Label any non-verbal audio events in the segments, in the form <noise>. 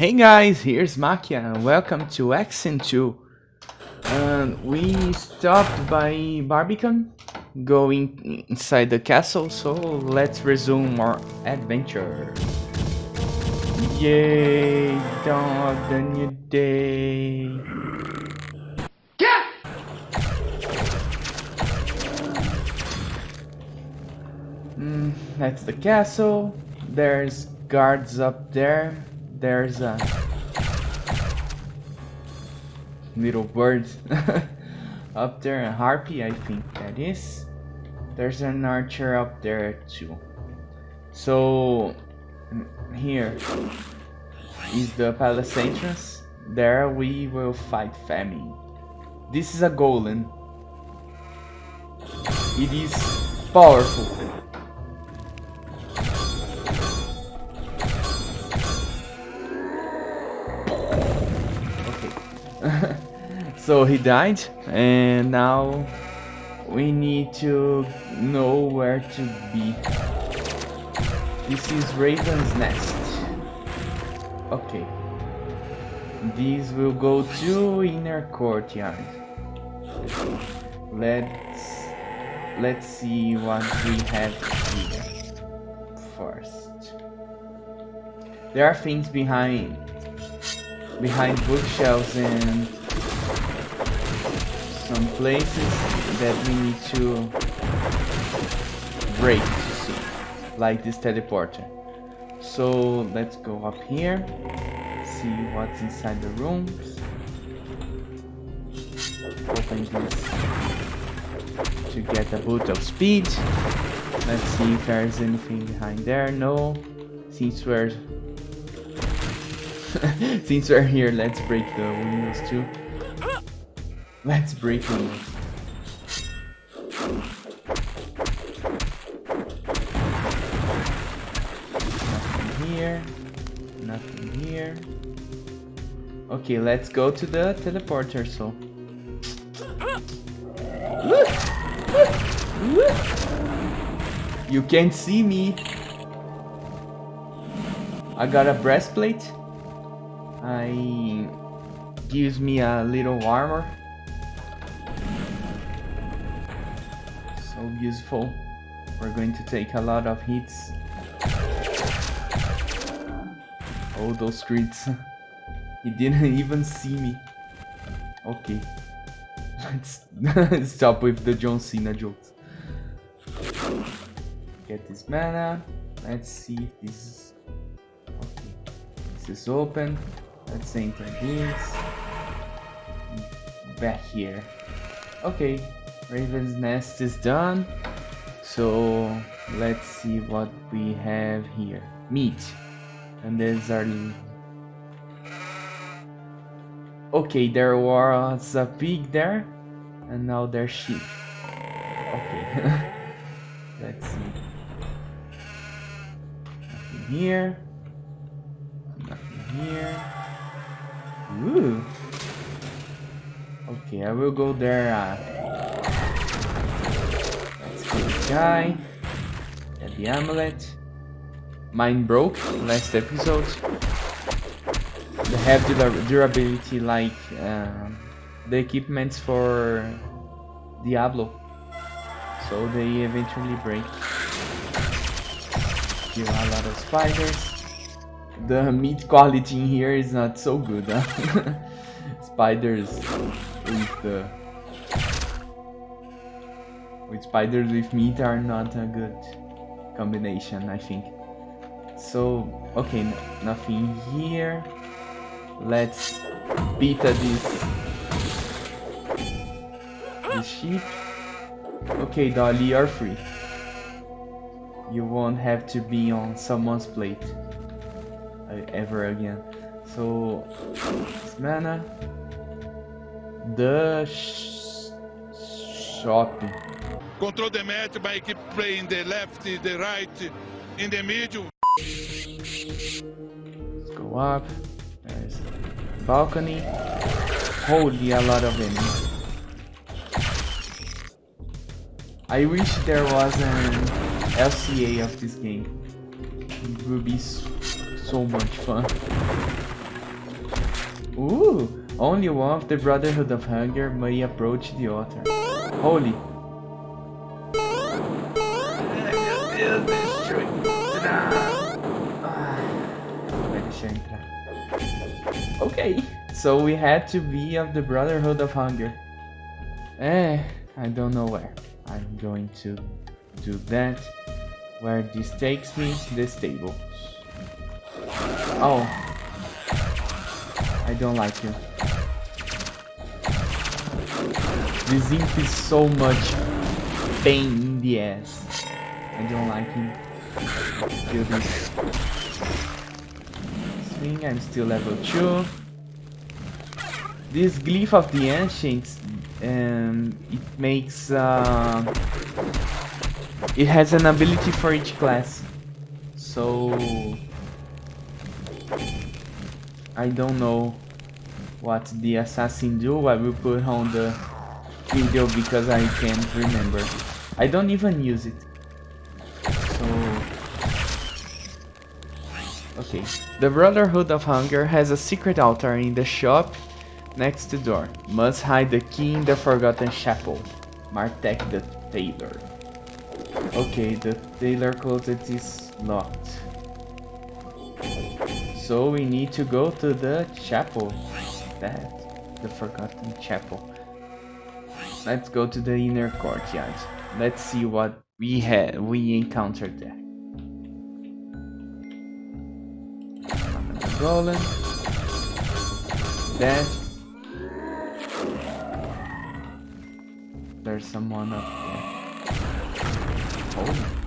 Hey guys, here's Makia and welcome to Action 2. Uh, we stopped by Barbican, going inside the castle, so let's resume our adventure. Yay, dawn of the new day. Mm, that's the castle. There's guards up there. There's a little bird <laughs> up there, a harpy, I think that is. There's an archer up there too. So here is the palace entrance. There we will fight famine. This is a golem. It is powerful. <laughs> so he died and now we need to know where to be. This is Raven's Nest. Okay. These will go to inner courtyard. Let's let's see what we have here first. There are things behind behind bookshelves and some places that we need to break to see, like this teleporter. So let's go up here, see what's inside the rooms. Open this to get a boot of speed. Let's see if there's anything behind there. No. Since we're <laughs> Since we're here, let's break the windows too. Let's break windows. Nothing here. Nothing here. Okay, let's go to the teleporter, so. You can't see me. I got a breastplate. I gives me a little armor. So useful. We're going to take a lot of hits. Oh, those streets. <laughs> he didn't <laughs> even see me. Okay. Let's <laughs> stop with the John Cena jokes. Get this mana. Let's see if this is... Okay. This is open. Let's enter this. Back here. Okay, Raven's Nest is done. So let's see what we have here. Meat. And there's our... Okay, there was a pig there. And now there's sheep. Okay. <laughs> let's see. Nothing here. Nothing here. Ooh. Okay, I will go there. Uh, let's kill this guy. Get the amulet. Mine broke last episode. They have durability like uh, the equipments for Diablo. So they eventually break. Kill a lot of spiders the meat quality in here is not so good, huh? <laughs> spiders with uh, with spiders with meat are not a good combination, I think. So, okay, nothing here. Let's beat this this sheep. Okay, Dolly, you're free. You won't have to be on someone's plate ever again. So, this mana. The sh shop. Control the match by keep playing the left, the right, in the middle. Let's go up. There's balcony. Holy, a lot of enemies. I wish there was an LCA of this game. It would be so much fun. Ooh, only one of the Brotherhood of Hunger may approach the altar. Holy. Okay, so we had to be of the Brotherhood of Hunger. Eh, I don't know where. I'm going to do that. Where this takes me, this stables. Oh. I don't like you. This imp is so much pain in the ass. I don't like him. Kill this. Swing, I'm still level 2. This Glyph of the Ancients, um, it makes... Uh, it has an ability for each class. So... I don't know what the assassin do. I will put on the video because I can't remember. I don't even use it. So... Okay. The Brotherhood of Hunger has a secret altar in the shop next to door. Must hide the key in the Forgotten Chapel. Martek the Tailor. Okay, the tailor closet is locked. So we need to go to the chapel. That, the Forgotten Chapel. Let's go to the inner courtyard. Let's see what we had we encountered there. Rolling. That. There's someone up there.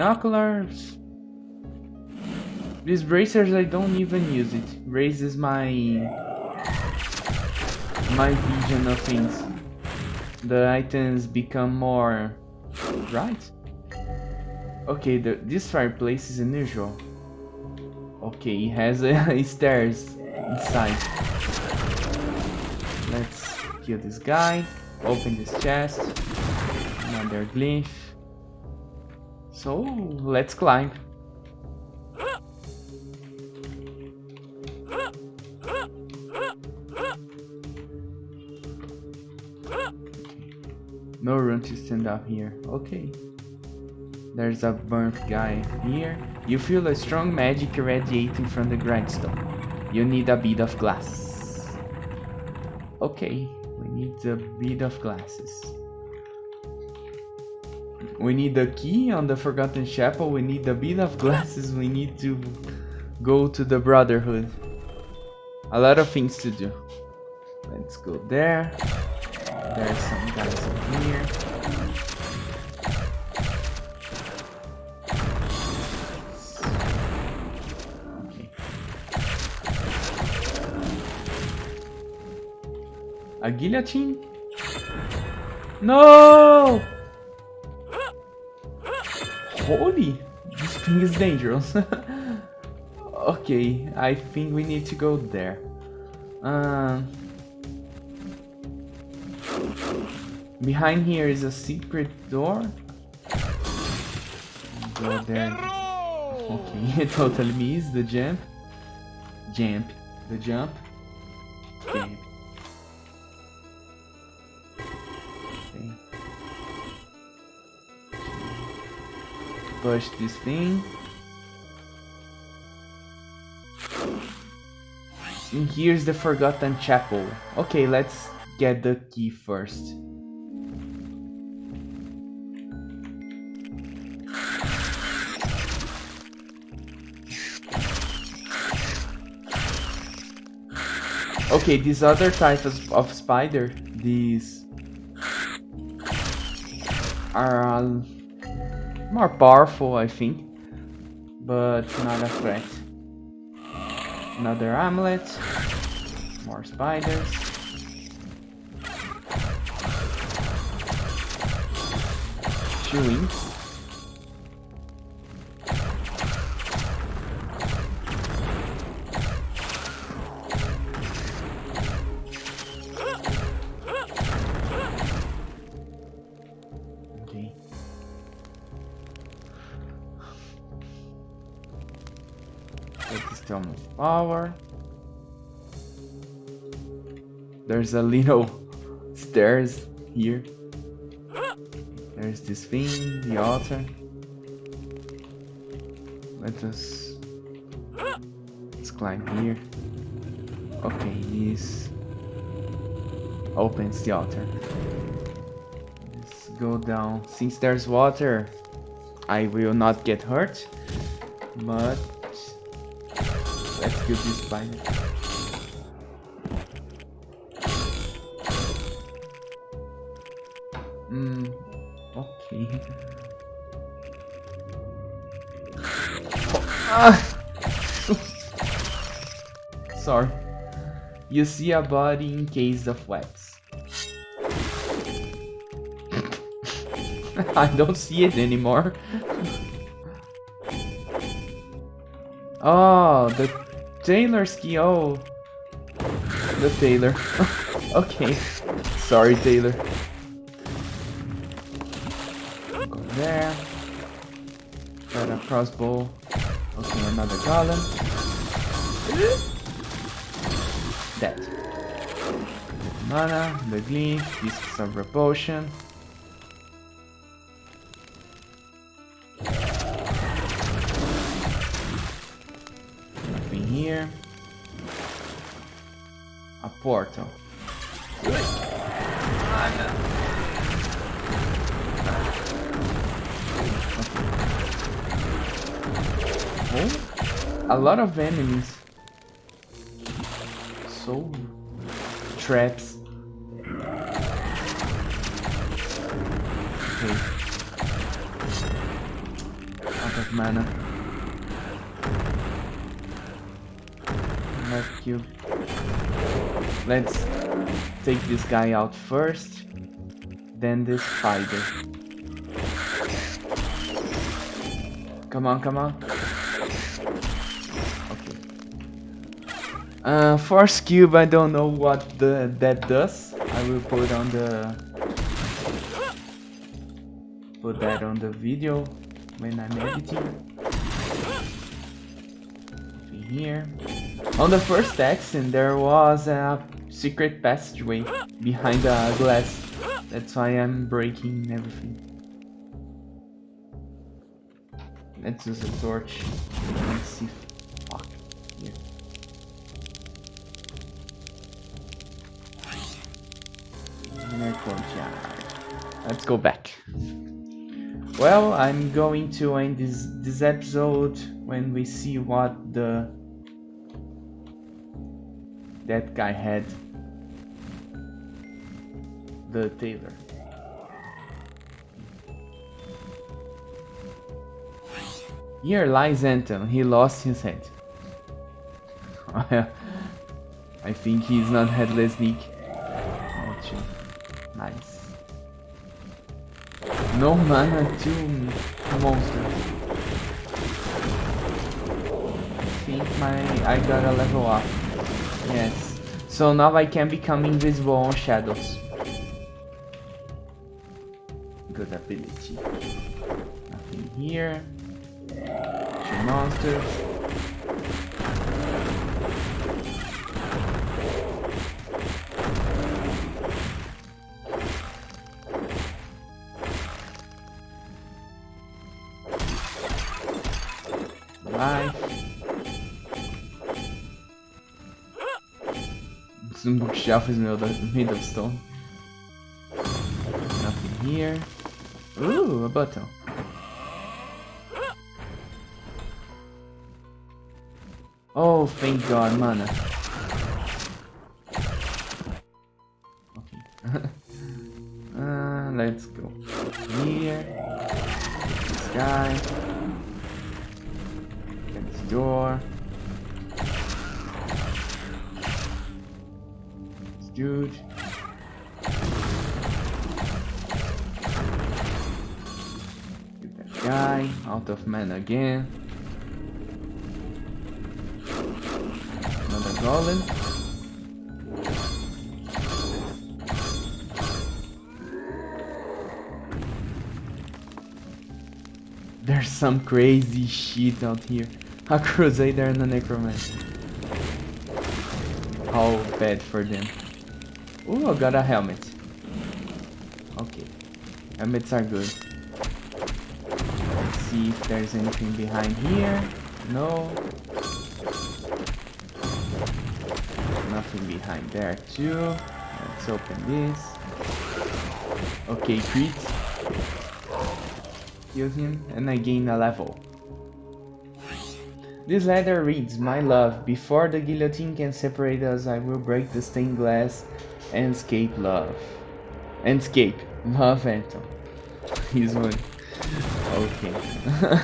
Binoculars. These bracers, I don't even use it. Raises my my vision of things. The items become more right. Okay, the, this fireplace is unusual. Okay, it has <laughs> uh, stairs inside. Let's kill this guy. Open this chest. Another glyph. So, let's climb. No room to stand up here. Okay. There's a burnt guy here. You feel a strong magic radiating from the grindstone. You need a bit of glass. Okay, we need a bit of glasses. We need the key on the Forgotten Chapel. We need a bit of glasses. We need to go to the Brotherhood. A lot of things to do. Let's go there. There's some guys in here. A guillotine? No! Holy! This thing is dangerous. <laughs> okay, I think we need to go there. Um... Behind here is a secret door. Go there. Okay, it <laughs> totally missed the jump. Jump. The jump. Jump. Push this thing. And here's the Forgotten Chapel. Okay, let's get the key first. Okay, this other type of, of spider, these are uh, more powerful, I think, but not a threat. Another amulet, more spiders. Two Of power. There's a little <laughs> stairs here. There's this thing, the altar. Let us let's climb here. Okay, this opens the altar. Let's go down. Since there's water, I will not get hurt. But let's this spider. Hmm. Okay. Ah! <laughs> Sorry. You see a body in case of wax. <laughs> I don't see it anymore. oh, <laughs> the Taylor ski. Oh, the tailor. <laughs> okay. Sorry, Taylor. Go there. Got a crossbow. Okay, another golem. Dead. Mana, the gleam, pieces of repulsion. Portal. Oh, a lot of enemies. So traps. Okay. Out of mana. Left cube. Let's take this guy out first. Then this spider. Come on, come on. Okay. Uh, Force Cube, I don't know what the that does. I will put on the put that on the video when I'm editing. Here. On the first accent, there was a secret passageway behind the glass. That's why I'm breaking everything. Let's use a torch. Let's see. Fuck. Let's go back. Well, I'm going to end this this episode when we see what the that guy had. The tailor. Here lies Anton. He lost his head. <laughs> I think he's not headless Nick. Nice. No mana to monsters. I think my I got a level up. Yes. So now I can become invisible on shadows. Good ability. Nothing here. Two monsters. Some bookshelf is made of, made of stone. Nothing here. Ooh, a bottle. Oh, thank God, mana. Okay. <laughs> uh, let's go here. This guy. Of mana again. Another golem. There's some crazy shit out here. A crusader and a necromancer. How bad for them. Oh, I got a helmet. Okay. Helmets are good. See if there's anything behind here. No. Nothing behind there too. Let's open this. Okay, crit. Kill him and I gain a level. This letter reads, My love, before the guillotine can separate us, I will break the stained glass and escape love. And escape. Love Anton. <laughs> He's one. Okay. <laughs>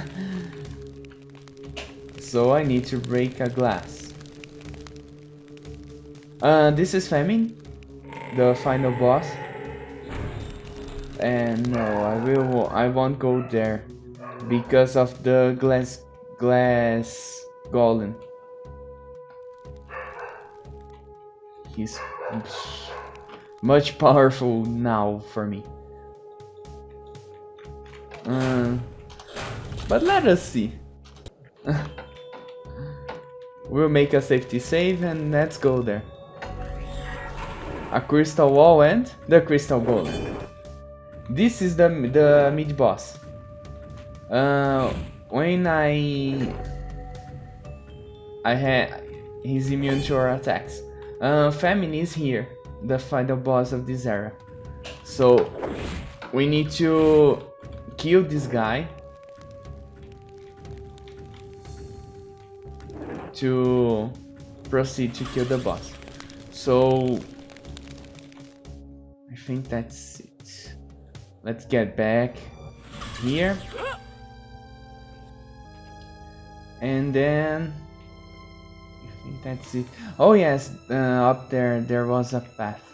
so I need to break a glass. Uh, this is Famine, the final boss. And no, I will. I won't go there because of the glass glass golem. He's much powerful now for me. Uh, but let us see. <laughs> we'll make a safety save and let's go there. A crystal wall and the crystal golem. This is the the mid boss. Uh, when I I had he's immune to our attacks. Uh, Famine is here, the final boss of this era. So we need to kill this guy to proceed to kill the boss. So I think that's it. Let's get back here. And then I think that's it. Oh yes, uh, up there there was a path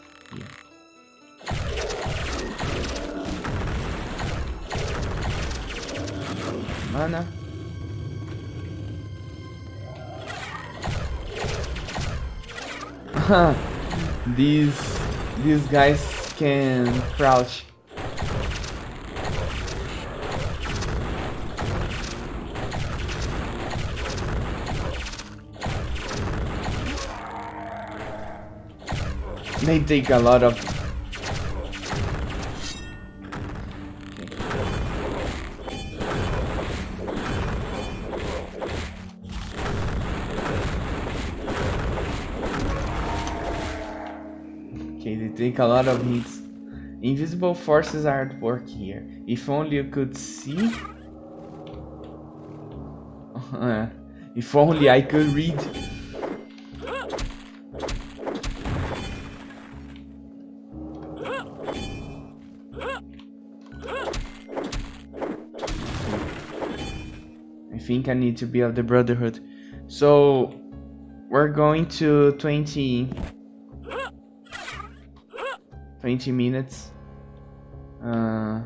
Mana. <laughs> these these guys can crouch They take a lot of... take a lot of hits. Invisible forces are at work here. If only you could see... <laughs> if only I could read I think I need to be of the Brotherhood. So we're going to 20 20 minutes. Uh,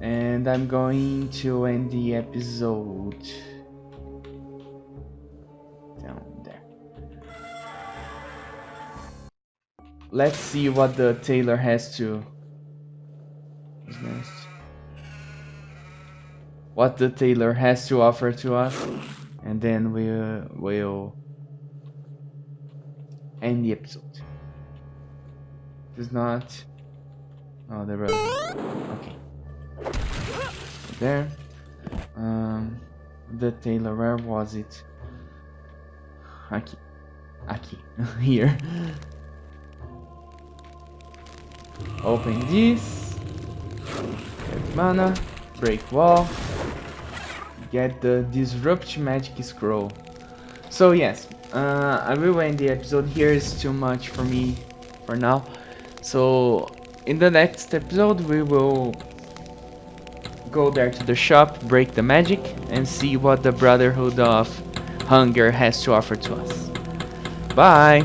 and I'm going to end the episode down there. Let's see what the tailor has to what the tailor has to offer to us and then we will end the episode. Does not. Oh, the road. Okay. There. Um, the tailor. Where was it? Aki. Aki. <laughs> Here. Open this. Get mana. Break wall get the Disrupt Magic Scroll. So yes, uh, I will end the episode here, is too much for me for now. So in the next episode we will go there to the shop, break the magic, and see what the Brotherhood of Hunger has to offer to us. Bye!